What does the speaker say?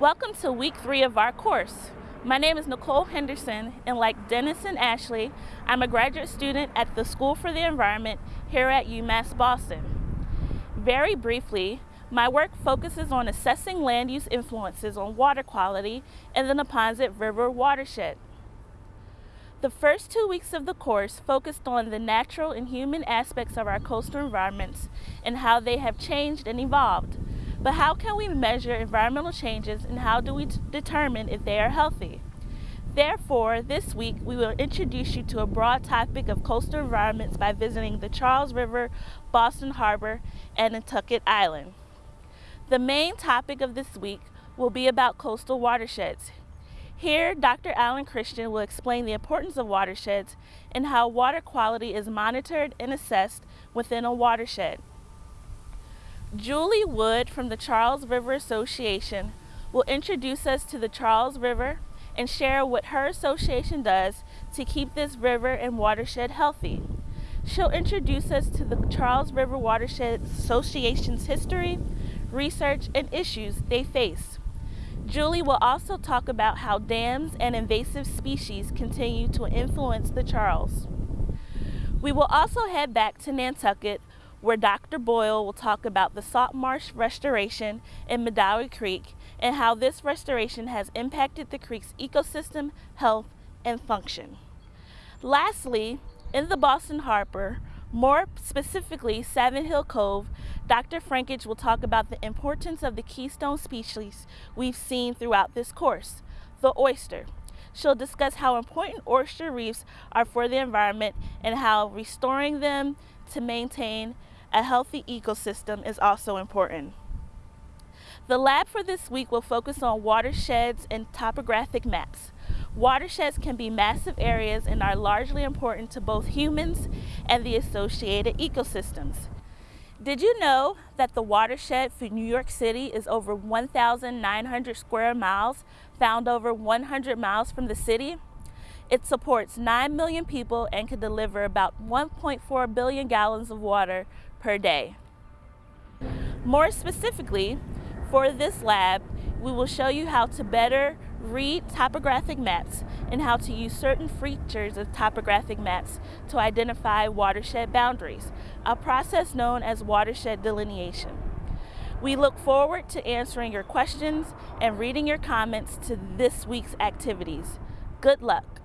Welcome to week three of our course. My name is Nicole Henderson, and like Dennis and Ashley, I'm a graduate student at the School for the Environment here at UMass Boston. Very briefly, my work focuses on assessing land use influences on water quality in the Neponset River watershed. The first two weeks of the course focused on the natural and human aspects of our coastal environments and how they have changed and evolved. But how can we measure environmental changes and how do we determine if they are healthy? Therefore, this week we will introduce you to a broad topic of coastal environments by visiting the Charles River, Boston Harbor, and Nantucket Island. The main topic of this week will be about coastal watersheds. Here, Dr. Alan Christian will explain the importance of watersheds and how water quality is monitored and assessed within a watershed. Julie Wood from the Charles River Association will introduce us to the Charles River and share what her association does to keep this river and watershed healthy. She'll introduce us to the Charles River Watershed Association's history, research, and issues they face. Julie will also talk about how dams and invasive species continue to influence the Charles. We will also head back to Nantucket where Dr. Boyle will talk about the salt marsh restoration in Medouie Creek and how this restoration has impacted the creek's ecosystem, health, and function. Lastly, in the Boston Harbor, more specifically Savin Hill Cove, Dr. Frankić will talk about the importance of the keystone species we've seen throughout this course, the oyster. She'll discuss how important oyster reefs are for the environment and how restoring them to maintain a healthy ecosystem is also important. The lab for this week will focus on watersheds and topographic maps. Watersheds can be massive areas and are largely important to both humans and the associated ecosystems. Did you know that the watershed for New York City is over 1,900 square miles, found over 100 miles from the city? It supports 9 million people and can deliver about 1.4 billion gallons of water per day. More specifically, for this lab, we will show you how to better read topographic maps and how to use certain features of topographic maps to identify watershed boundaries, a process known as watershed delineation. We look forward to answering your questions and reading your comments to this week's activities. Good luck.